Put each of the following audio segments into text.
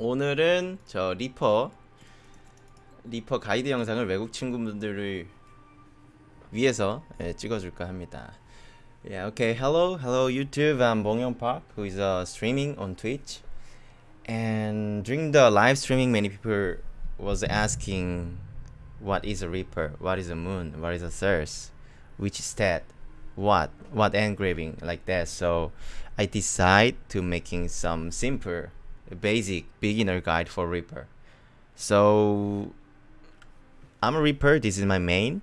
오늘은 저 리퍼 리퍼 가이드 영상을 외국 친구분들을 위해서 예, 찍어줄까 합니다. Yeah, okay. Hello, hello YouTube. I'm Bong Young Park, who is uh, streaming on Twitch. And during the live streaming, many people was asking, "What is a Reaper? What is a Moon? What is a Thirst? Which stat? What? What engraving like that?" So I decide to making some simple, basic beginner guide for Reaper. So I'm a Reaper. This is my main,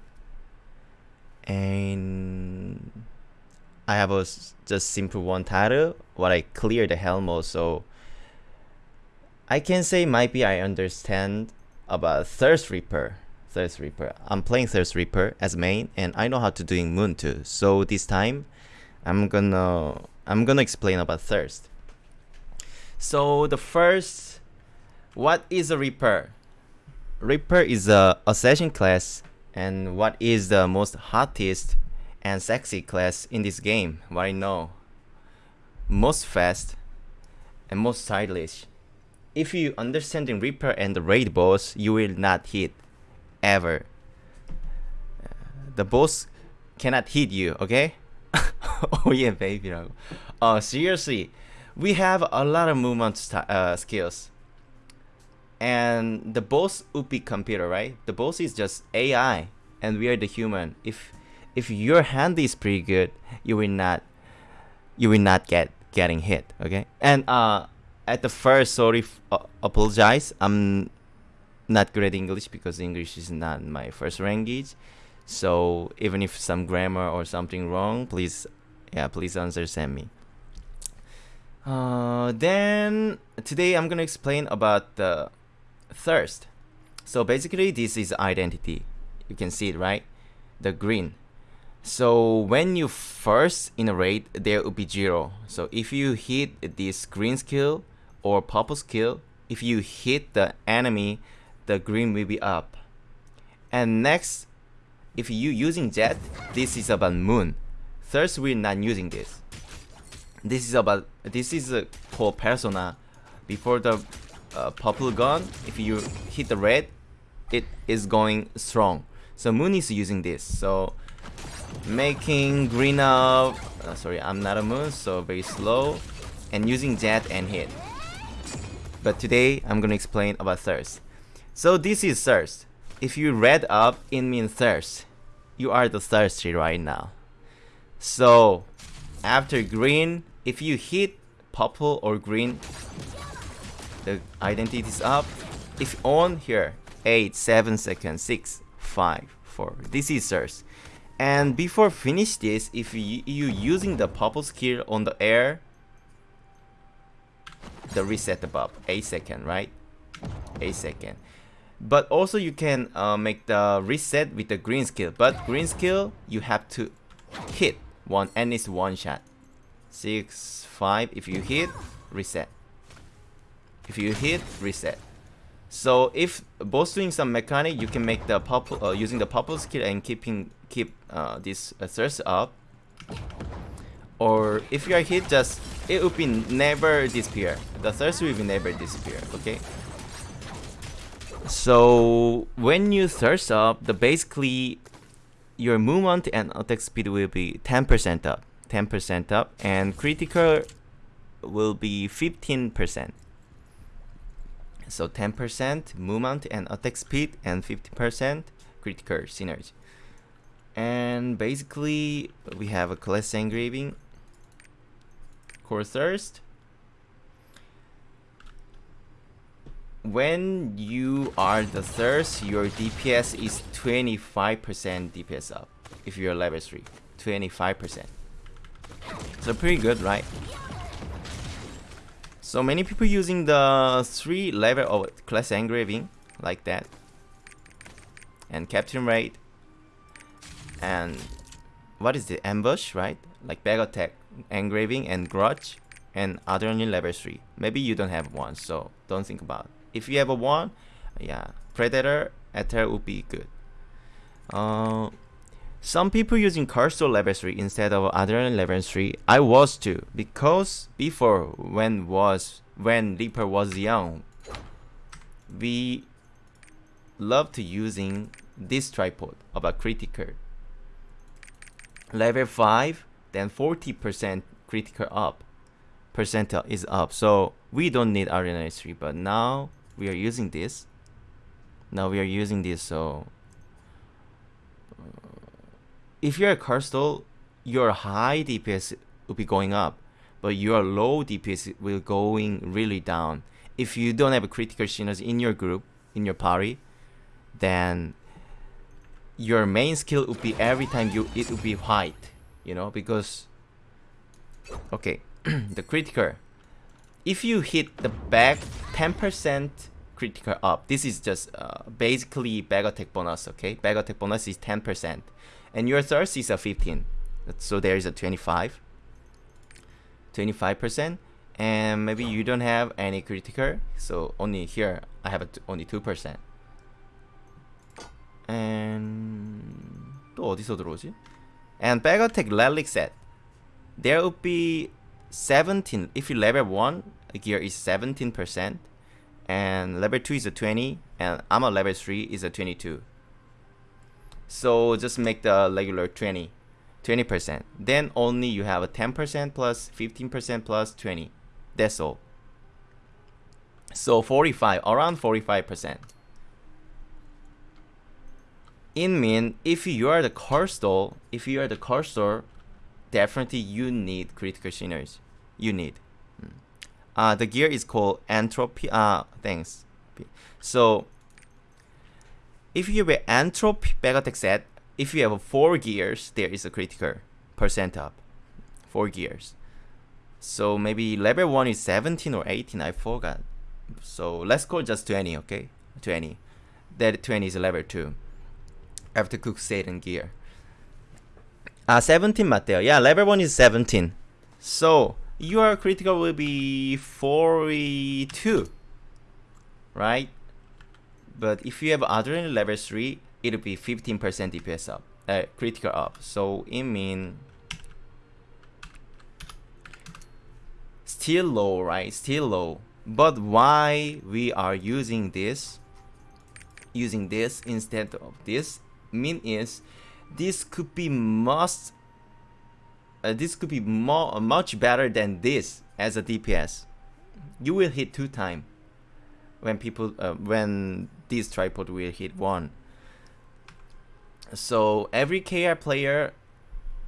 and I have a just simple one title. What I clear the Helmo, so I can say maybe I understand about Thirst Reaper. Thirst Reaper. I'm playing Thirst Reaper as main, and I know how to doing Moon too. So this time, I'm gonna I'm gonna explain about Thirst. So the first, what is a Reaper? Reaper is a assassin class, and what is the most hottest and sexy class in this game? What I know, most fast and most stylish. If you understanding Reaper and the raid boss, you will not hit ever. The boss cannot hit you, okay? oh yeah, baby. Oh, seriously, we have a lot of movement uh, skills. And the boss be computer, right? The boss is just AI, and we are the human. If if your hand is pretty good, you will not you will not get getting hit. Okay, and uh, at the first, sorry, uh, apologize. I'm not great English because English is not my first language. So even if some grammar or something wrong, please, yeah, please understand me. Uh, then today I'm gonna explain about the thirst. So basically, this is identity. You can see it, right? The green. So when you first in a raid, there will be zero. So if you hit this green skill or purple skill, if you hit the enemy, the green will be up. And next, if you using jet, this is about moon. Thirst we're not using this. This is about this is a for persona. Before the uh, purple gun, if you hit the red, it is going strong. So moon is using this. So making green up. Uh, sorry, I'm not a moon, so very slow, and using jet and hit. But today I'm gonna explain about thirst. So this is thirst. If you red up, it means thirst. You are the thirsty right now. So after green, if you hit purple or green, the identity is up. If on here, 8, 7 seconds, 6, 5, 4. This is thirst. And before finish this, if you, you using the purple skill on the air, the reset above 8 second, right? 8 second. But also you can uh, make the reset with the green skill. But green skill, you have to hit one and it's one shot. 6, 5, if you hit, reset. If you hit, reset. So if both doing some mechanic, you can make the purple uh, using the purple skill and keeping keep uh, this uh, thirst up. Or if you are hit, just it will be never disappear. The thirst will be never disappear. Okay. So when you thirst up, the basically your movement and attack speed will be 10% up, 10% up, and critical will be 15%. So 10% movement and attack speed and 50% critical synergy. And basically we have a class engraving, core thirst. When you are the thirst, your DPS is 25% DPS up. If you're level 3, 25%. So pretty good, right? So many people using the three level of class engraving like that. And captain rate. And what is the ambush, right? Like bag attack, engraving and grudge and other only level 3. Maybe you don't have one, so don't think about it. If you have a one, yeah, predator, ether would be good. Uh, some people using cursor level 3 instead of other level 3 i was too because before when was when reaper was young we loved using this tripod of a critical. Level 5, then 40% critical up. Percentile is up. So we don't need RNA 3, but now we are using this. Now we are using this, so uh, if you're a Cursed Doll, your high DPS will be going up, but your low DPS will going really down. If you don't have a critical synergy in your group, in your party, then your main skill would be every time you it would be white, you know, because okay, the critical If you hit the back 10% critical up, this is just uh, basically bag attack bonus, okay? Bag attack bonus is 10%, and your thirst is a 15, so there is a 25, 25%, and maybe you don't have any critical, so only here I have only 2%. and 또 어디서 들어오지? And back attack relic set. There would be 17. If you level 1, gear is 17%. And level 2 is a 20. And armor level 3 is a 22. So just make the regular 20. 20%. Then only you have a 10% plus 15% plus 20. That's all. So 45, around 45%. in mean if you are the car store if you are the Cursor, definitely you need critical sinners. You need. Hmm. Uh, the gear is called entropy. Uh, thanks. So if you have an entropy attack set, if you have four gears, there is a critical percent up. Four gears. So maybe level 1 is 17 or 18, I forgot. So let's call just 20, okay? 20. That 20 is level 2. after cook Satan gear. Uh, 17 Mateo. Yeah, level 1 is 17. So, your critical will be 42. Right? But if you have adrenaline level 3, it'll be 15% DPS up. Uh, critical up. So, it mean Still low, right? Still low. But why we are using this? Using this instead of this mean is this could be must uh, this could be more much better than this as a DPS. You will hit two time when people uh, when this tripod will hit one. So every KR player,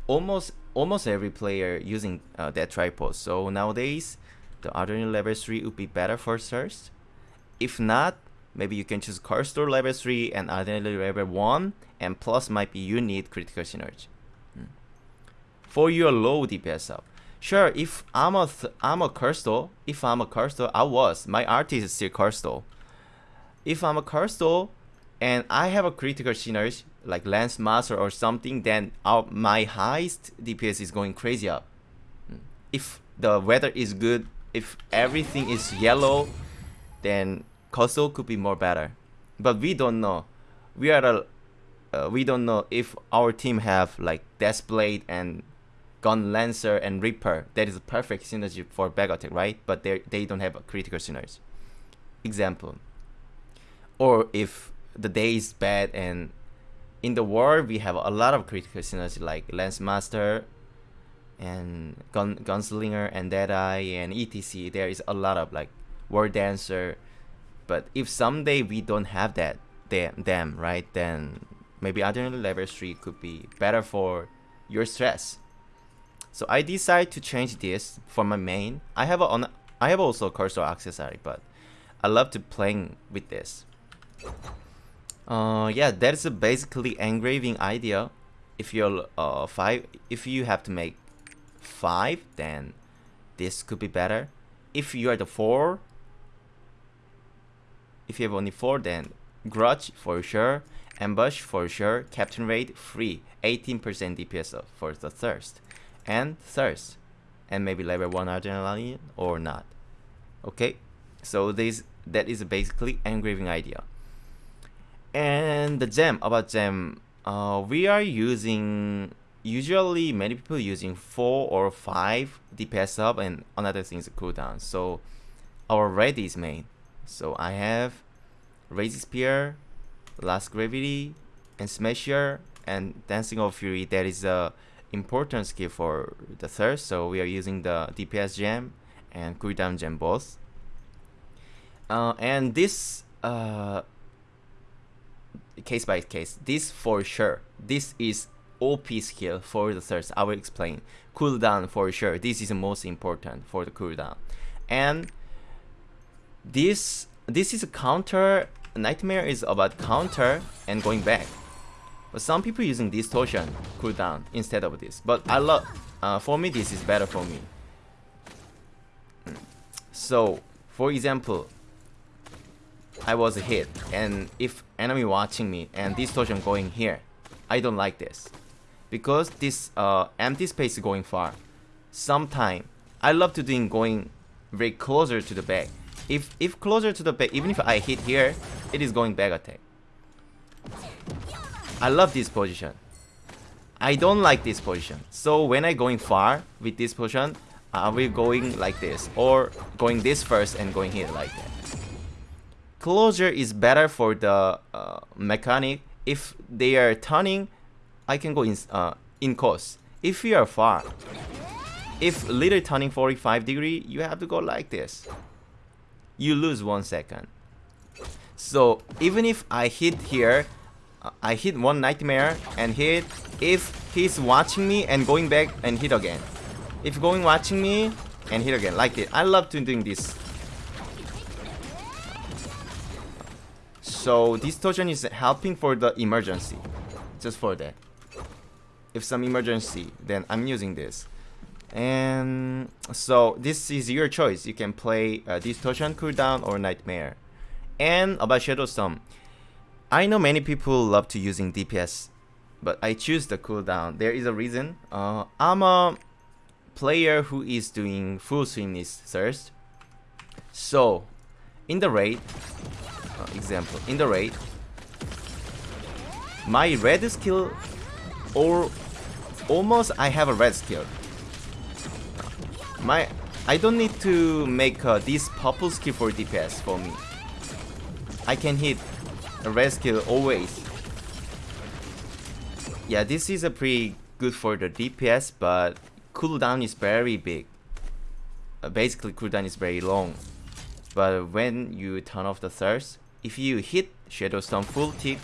almost almost every player using uh, that tripod. So nowadays, the Adrenaline level three would be better for first. If not, maybe you can choose Car Store level 3 and Identity level 1 and plus might be you need critical synergy. Hmm. For your low DPS up. Sure, if I'm a I'm a Cursed Doll, if I'm a Cursed Doll, I was. My artist is still Cursed Doll. If I'm a Cursed Doll and I have a critical synergy like Lance Master or something, then our, my highest DPS is going crazy up. Hmm. If the weather is good, if everything is yellow, then Koso could be more better, but we don't know. We are a, uh, we don't know if our team have like Deathblade and Gun Lancer and Reaper. That is a perfect synergy for attack, right? But they they don't have a critical synergy. Example. Or if the day is bad and in the war we have a lot of critical synergy like Lance Master and Gun Gunslinger and Deadeye and ETC. There is a lot of like War Dancer but if someday we don't have that them, them right then maybe adrenaline level 3 could be better for your stress. So I decide to change this for my main. I have a on I have also a cursor accessory but I love to playing with this. Uh yeah that's a basically engraving idea. If you're uh five if you have to make five then this could be better. If you are the four if you have only 4 then Grudge for sure, Ambush for sure, Captain Raid free, 18% DPS for the Thirst, and Thirst, and maybe level 1 Adrenaline or not. Okay, so this that is basically engraving idea. And the gem, about gem, uh, we are using, usually many people using 4 or 5 DPS up and another thing is cooldown. So our red is main. So I have Rage Spear, Last Graffiti, and Smasher, and Dancing of Fury. That is a important skill for the third, so we are using the DPS gem and cooldown gem both. Uh, and this uh, case by case, this for sure, this is OP skill for the third. I will explain. Cooldown for sure. This is the most important for the cooldown. And this this is a counter. Nightmare is about counter and going back. But some people using distortion cooldown instead of this. But I love. Uh, for me, this is better for me. So, for example, I was hit, and if enemy watching me and distortion going here, I don't like this because this uh, empty space going far. Sometime I love to doing going very closer to the back. If if closer to the back, even if I hit here, it is going back attack. I love this position. I don't like this position. So when I going far with this position, I will going like this or going this first and going here like that. Closure is better for the uh, mechanic. If they are turning I can go in, uh, in course. If you are far, if little turning 45 degree, you have to go like this. You lose one second. So even if I hit here, I hit one nightmare and hit, if he's watching me and going back and hit again. If going watching me and hit again, like it. I love to doing this. So distortion is helping for the emergency. Just for that if some emergency, then I'm using this. And so this is your choice. You can play uh, Distortion cooldown or Nightmare. And about Shadow Storm, I know many people love to using DPS, but I choose the cooldown. There is a reason. Uh, I'm a player who is doing full swiftness thirst. So, in the raid, uh, example, in the raid, my red skill or almost I have a red skill. My I don't need to make uh, this purple skill for DPS for me. I can hit a red skill always. Yeah, this is a pretty good for the DPS, but cooldown is very big. Uh, basically, cooldown is very long. But when you turn off the thirst, if you hit Shadow Storm full tick,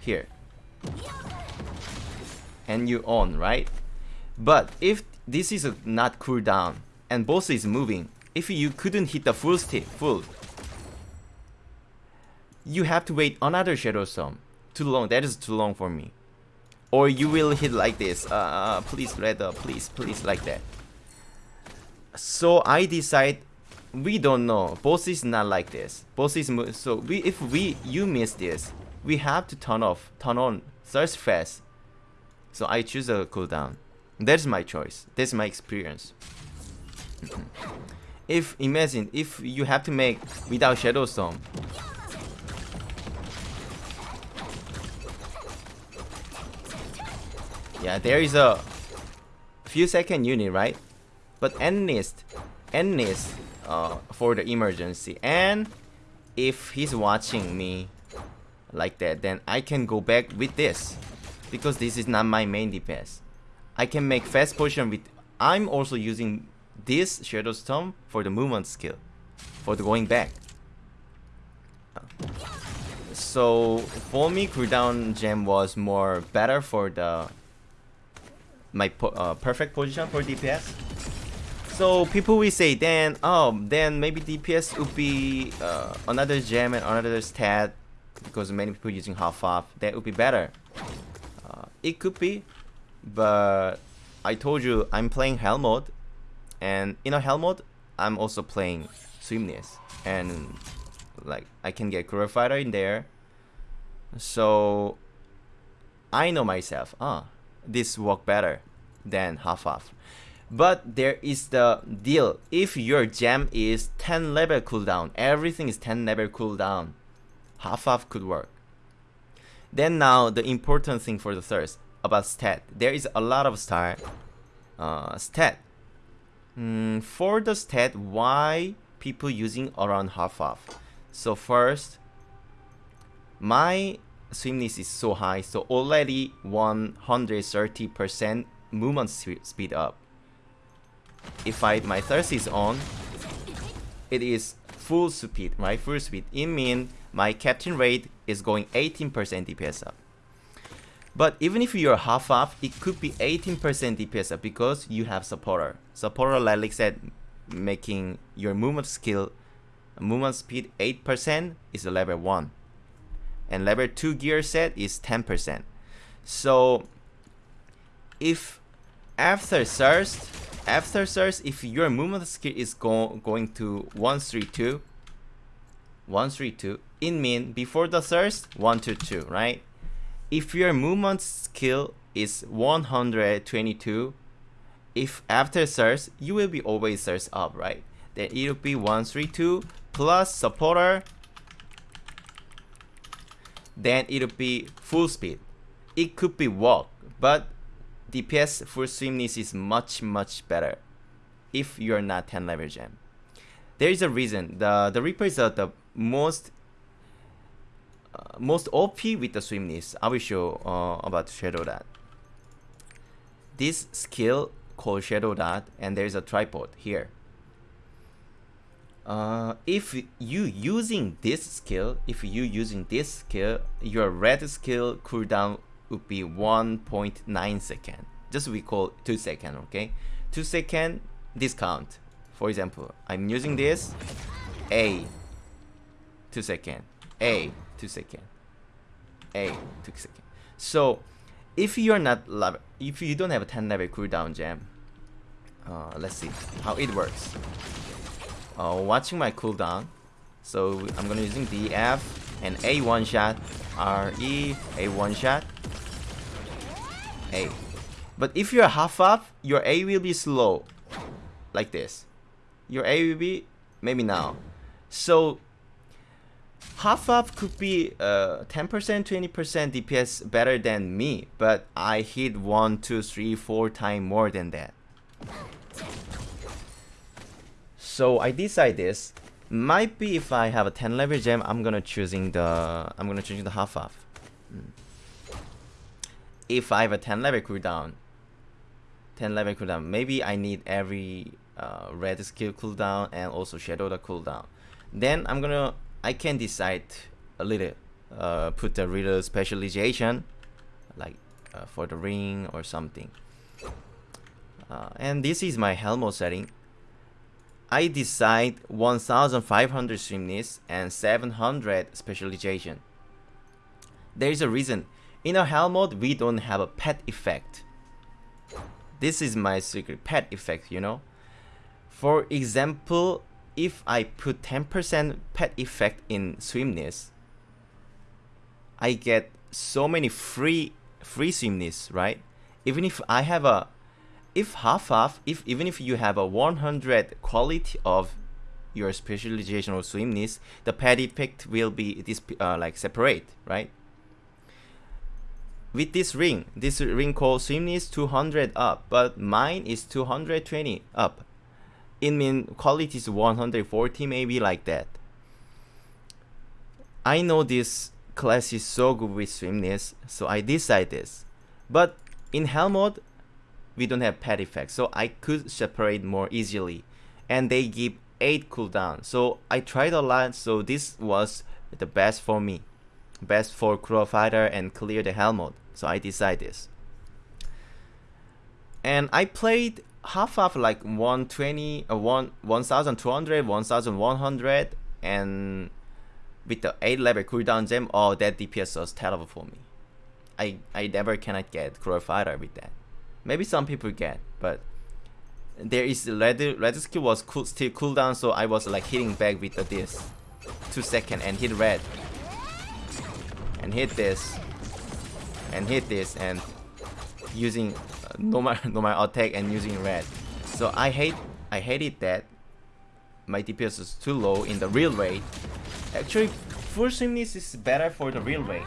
here, and you on, right? But if this is not cooldown and boss is moving, if you couldn't hit the full stick, full, you have to wait another Shadow Storm. Too long, that is too long for me. Or you will hit like this, uh, uh please red up, please, please, like that. So I decide, we don't know, boss is not like this. Boss is, so we, if we, you miss this, we have to turn off, turn on, search fast, so I choose a cooldown. That's my choice. That's my experience. if imagine if you have to make without Shadow Storm. Yeah, there is a few second unit, right? But enlist, enlist uh, for the emergency. And if he's watching me like that, then I can go back with this because this is not my main DPS. I can make fast position with... I'm also using this Shadow Storm for the movement skill, for the going back. So for me, cooldown gem was more better for the my po uh, perfect position for DPS. So people will say then, oh, then maybe DPS would be uh, another gem and another stat because many people using half off. That would be better. It could be, but I told you I'm playing Hell mode, and in a Hell mode, I'm also playing Swiftness, and like I can get Courier Fighter in there. So I know myself, ah, this work better than half off. But there is the deal. If your gem is 10 level cooldown, everything is 10 level cooldown, half off could work. Then now the important thing for the thirst about stat. There is a lot of star uh, stat. Mm, for the stat, why people using around half off? So first, my swiftness is so high, so already 130% movement speed up. If I my thirst is on, it is full speed, right? Full speed. It means my captain rate is going 18% DPS up. But even if you're half up, it could be 18% DPS up because you have supporter. Supporter, like said, making your movement skill, movement speed 8% is a level 1. And level 2 gear set is 10%. So if after thirst, after thirst, if your movement skill is go going to 132, 132, it means before the thirst, 122, right? If your movement skill is 122 if after search you will be always search up right? Then it will be 132 plus supporter. Then it will be full speed. It could be walk but DPS full swiftness is much much better if you're not 10 level gem there is a reason. The the Reaper is the most most OP with the swiftness. I will show uh, about Shadow Dot. This skill called Shadow Dot, and there is a tripod here. Uh, if you using this skill, if you using this skill, your red skill cooldown would be 1.9 second. Just we call 2 second, okay? 2 second discount. For example, I'm using this, A, 2 second, A, 2 second. A, 2 second. So, if you're not level, if you don't have a 10 level cooldown gem, uh, let's see how it works. Uh, watching my cooldown, so I'm gonna using DF and A one shot, RE, A one shot, A. But if you're half up, your A will be slow, like this. Your A will be maybe now. So half up could be 10% uh, 20% DPS better than me but I hit 1 2 3 4 times more than that. So I decide this. Might be if I have a 10 level gem I'm gonna choosing the I'm gonna choosing the half up hmm. if I have a 10 level cooldown 10 level cooldown maybe I need every uh, red skill cooldown and also shadow the cooldown. Then I'm gonna I can decide a little uh, put a little specialization like uh, for the ring or something. Uh, and this is my Helmo setting. I decide 1500 swiftness and 700 specialization. There is a reason. In a hell mode we don't have a pet effect. This is my secret pet effect you know? For example if I put 10% pet effect in swiftness, I get so many free free swiftness, right? Even if I have a if half half, if even if you have a 100 quality of your specialization or swiftness, the pet effect will be this uh, like separate, right? With this ring, this ring called swiftness 200 up, but mine is 220 up it mean quality is 140 maybe like that. I know this class is so good with swiftness so I decide this. But in hell mode we don't have pet effect so I could separate more easily. And they give 8 cooldown so I tried a lot so this was the best for me. Best for crow fighter and clear the hell mode so I decide this. And I played half of like 120 uh, 1 1200 1100 and with the 8 level cooldown gem oh that dps was terrible for me. I i never cannot get crow fighter with that. Maybe some people get but there is red red skill was cool, still cooldown so i was like hitting back with the this two second and hit red. And hit this. And hit this and using normal normal attack and using red. So I hate I hated that my DPS is too low in the real rate. Actually, full swiftness is better for the real rate.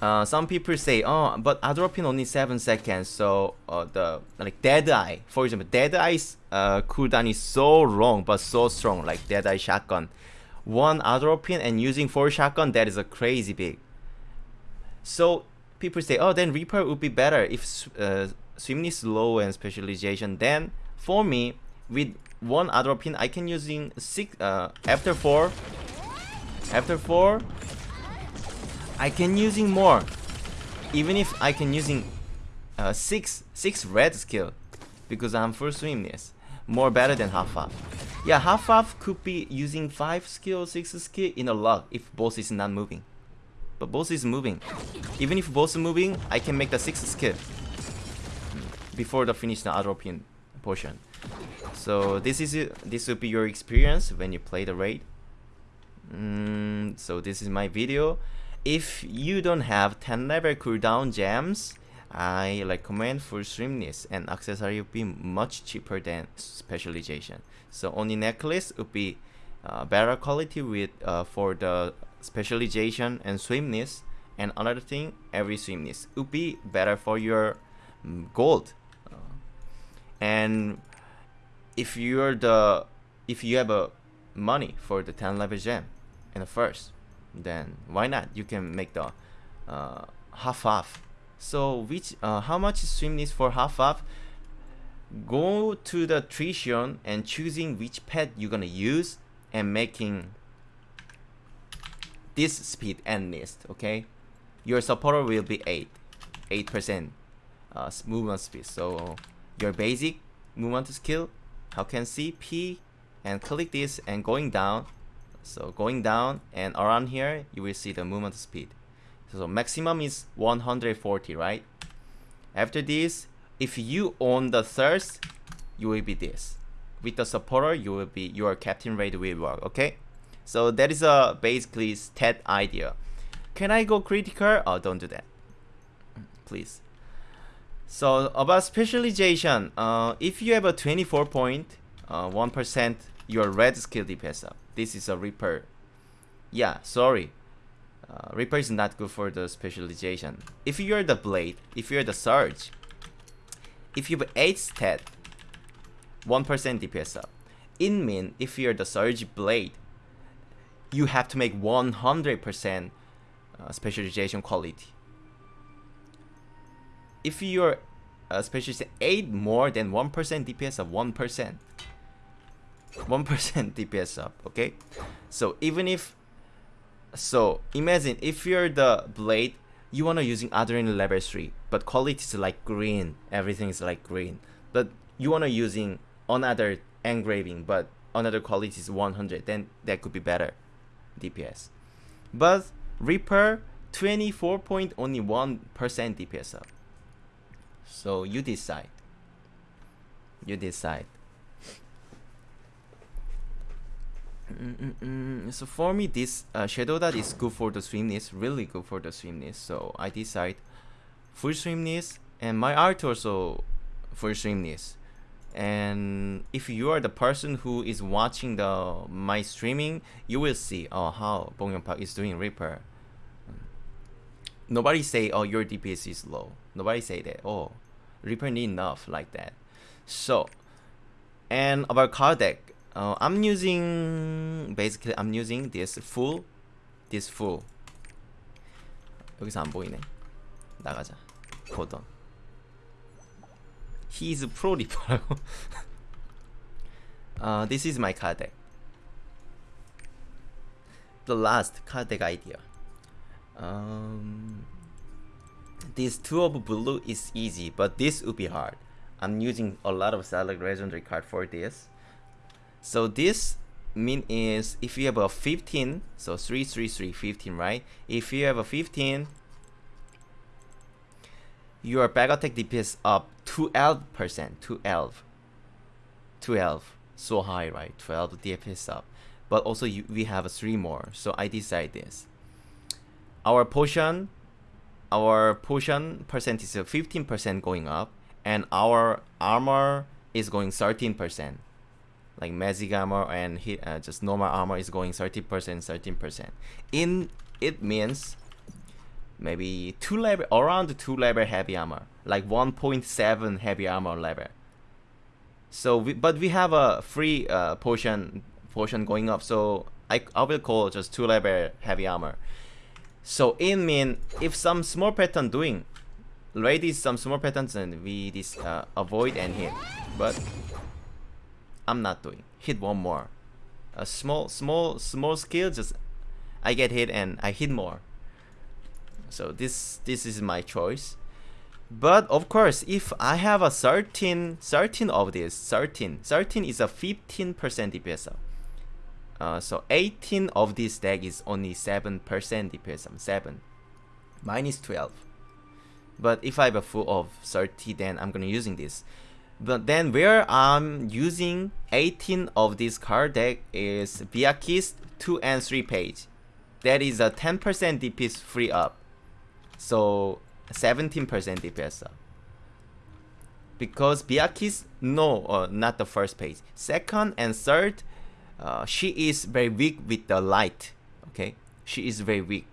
uh, some people say, oh, but Atropine only seven seconds, so uh, the like Dead Eye, for example, Dead Eye's uh, cooldown is so long but so strong, like Dead Eye shotgun. One Atropine and using four shotgun, that is a crazy big. So people say, oh, then Reaper would be better if uh, Swiftness low and specialization. Then for me, with one Atropine, I can using six uh, after four, after four I can using more. Even if I can using uh, six six red skill because I'm full swiftness. More better than half half. Yeah, half half could be using five skill, six skill in a lot if boss is not moving. But boss is moving. Even if boss is moving, I can make the six skill before the finish the Atropine portion. So this is this will be your experience when you play the raid. Mm, so this is my video if you don't have 10 level cooldown gems, I recommend full swiftness and accessory would be much cheaper than specialization. So only necklace would be uh, better quality with uh, for the specialization and swiftness. And another thing, every swiftness would be better for your um, gold. And if you're the if you have a money for the 10 level gem in the first then why not you can make the uh, half half so which uh, how much swiftness for half half go to the Trixion and choosing which pet you're gonna use and making this speed end list okay your supporter will be 8 8% uh, movement speed so your basic movement skill how can see P and click this and going down so going down and around here, you will see the movement speed. So maximum is 140, right? After this, if you own the thirst, you will be this. With the supporter, you will be your captain rate will work, okay? So that is a basically stat idea. Can I go critical? Oh, don't do that. Please. So about specialization, uh, if you have a 24 point, uh, 1% your red skill DPS up. This is a Reaper. Yeah, sorry. Uh, Reaper is not good for the specialization. If you're the Blade, if you're the Surge, if you have 8 stat, 1% DPS up. In mean, if you're the Surge Blade, you have to make 100% uh, specialization quality. If you're uh, specialization 8 more than 1% DPS of 1%, 1% DPS up, okay? So even if, so imagine if you're the blade, you wanna using Adrenaline level 3, but quality is like green, everything is like green. But you wanna using another engraving, but another quality is 100, then that could be better DPS. But Reaper, 24 point only 1% DPS up. So you decide. You decide. Mm, mm, mm. So for me, this uh, shadow that is good for the swiftness, really good for the swiftness. So I decide full swiftness, and my art also full swiftness And if you are the person who is watching the my streaming, you will see oh how Bong Park is doing Reaper. Nobody say oh your DPS is low. Nobody say that oh Reaper need enough like that. So and about card deck, uh, I'm using basically I'm using this full this full 여기서 안 보이네 나가자 hold on He's pro 리퍼라고 uh, This is my card deck The last card deck idea um, This two of blue is easy but this would be hard I'm using a lot of select legendary card for this so this mean is if you have a 15, so 3, 3, 3, 15, right? If you have a 15, your back attack DPS up 12%, 12, 12, so high, right? 12 DPS up. But also you, we have 3 more, so I decide this. Our potion, our potion percent is 15% going up, and our armor is going 13% like magic armor and hit uh, just normal armor is going 30% 13% in it means maybe two level around two level heavy armor, like 1.7 heavy armor level. So, we, but we have a free uh, potion potion going up, so I I will call just two level heavy armor. So it mean if some small pattern doing, ready some small patterns and we this uh, avoid and hit, but I'm not doing. Hit one more. A small small small skill just I get hit and I hit more. So this this is my choice. But of course, if I have a 13, 13 of this, 13, 13 is a 15% DPS. Uh, so 18 of this deck is only 7% DPS up, 7. Minus 12. But if I have a full of 30, then I'm gonna using this. But then where I'm using 18 of this card deck is Vykas 2 and 3 page. That is a 10% DPS free up. So 17% DPS up. Because Vykas, no, uh, not the first page. Second and third, uh, she is very weak with the light. Okay, she is very weak.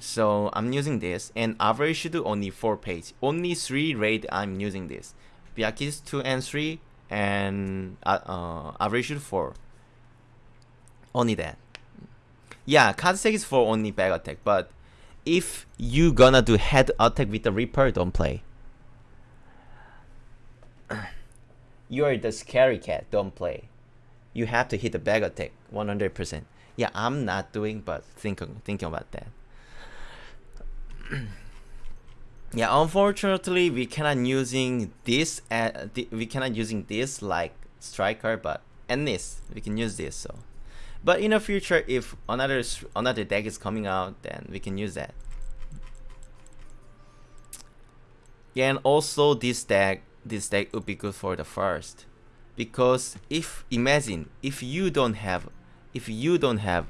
So I'm using this and average should do only 4 page. Only 3 raid I'm using this. Vykas 2 and 3 and uh, uh, average 4. Only that. Yeah, Katsek is for only back attack, but if you gonna do head attack with the Reaper, don't play. You're the scary cat, don't play. You have to hit the back attack, 100%. Yeah, I'm not doing, but think, thinking about that. yeah, unfortunately, we cannot using this, uh, we cannot using this like striker, but and this, we can use this, so. But in the future, if another another deck is coming out, then we can use that. Yeah, and also this deck, this deck would be good for the first, because if imagine if you don't have, if you don't have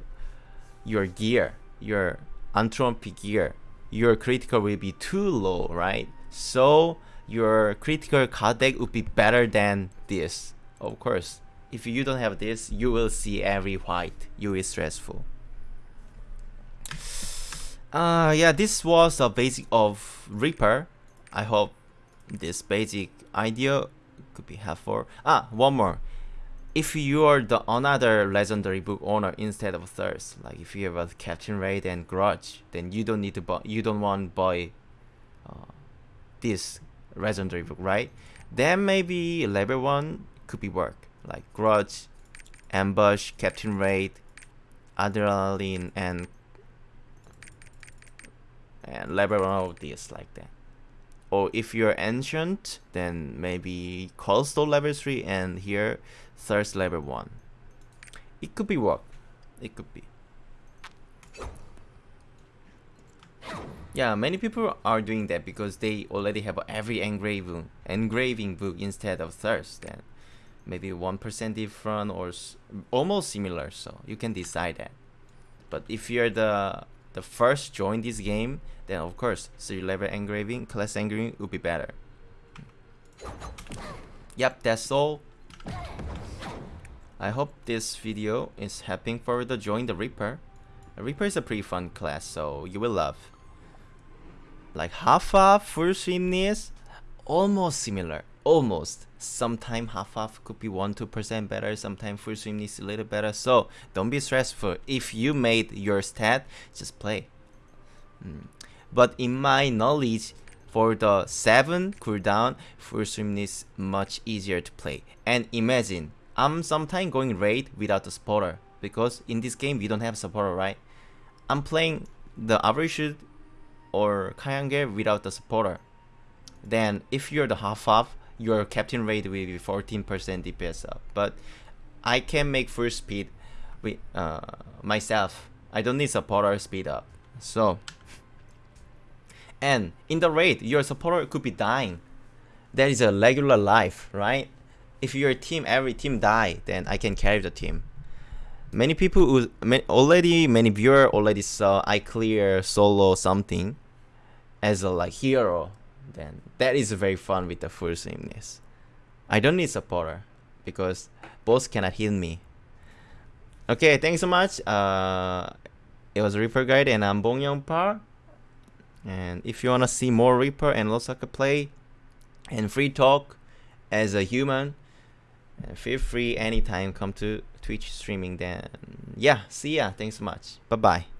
your gear, your entropy gear, your critical will be too low, right? So your critical card deck would be better than this, of course if you don't have this, you will see every white. You is stressful. Uh, yeah, this was a basic of Reaper. I hope this basic idea could be helpful. Ah, one more. If you are the another legendary book owner instead of Thirst, like if you have a Captain Raid and Grudge, then you don't need to buy. You don't want to buy uh, this legendary book, right? Then maybe level one could be work like Grudge, Ambush, Captain Raid, Adrenaline, and and level one of this like that. Or if you're Ancient, then maybe Coldstone level 3 and here Thirst level 1. It could be work. It could be. Yeah, many people are doing that because they already have every engraving engraving book instead of Thirst. Then maybe 1% different or almost similar so you can decide that. But if you're the the first join this game then of course three level engraving class engraving would be better. Yep that's all. I hope this video is helping for the join the Reaper. Reaper is a pretty fun class so you will love. Like half up full swiftness almost similar almost sometime half half could be 1 2% better sometimes full swim needs a little better. So don't be stressful. If you made your stat just play. Mm. but in my knowledge for the 7 cooldown full swim is much easier to play. And imagine I'm sometimes going raid without the supporter because in this game we don't have supporter right? I'm playing the average or Kayangel without the supporter then if you're the half half your captain rate will be 14% DPS up. But I can make full speed with uh, myself. I don't need supporter speed up. So, and in the raid, your supporter could be dying. That is a regular life, right? If your team, every team die, then I can carry the team. Many people who already, many viewer already saw I clear solo something as a like hero then that is very fun with the full sameness. I don't need supporter because boss cannot heal me. Okay, thanks so much. Uh, it was Reaper Guide and I'm Bong Young Par. And if you wanna see more Reaper and Lost Ark play and free talk as a human, uh, feel free anytime come to Twitch streaming then. Yeah, see ya. Thanks so much. Bye bye.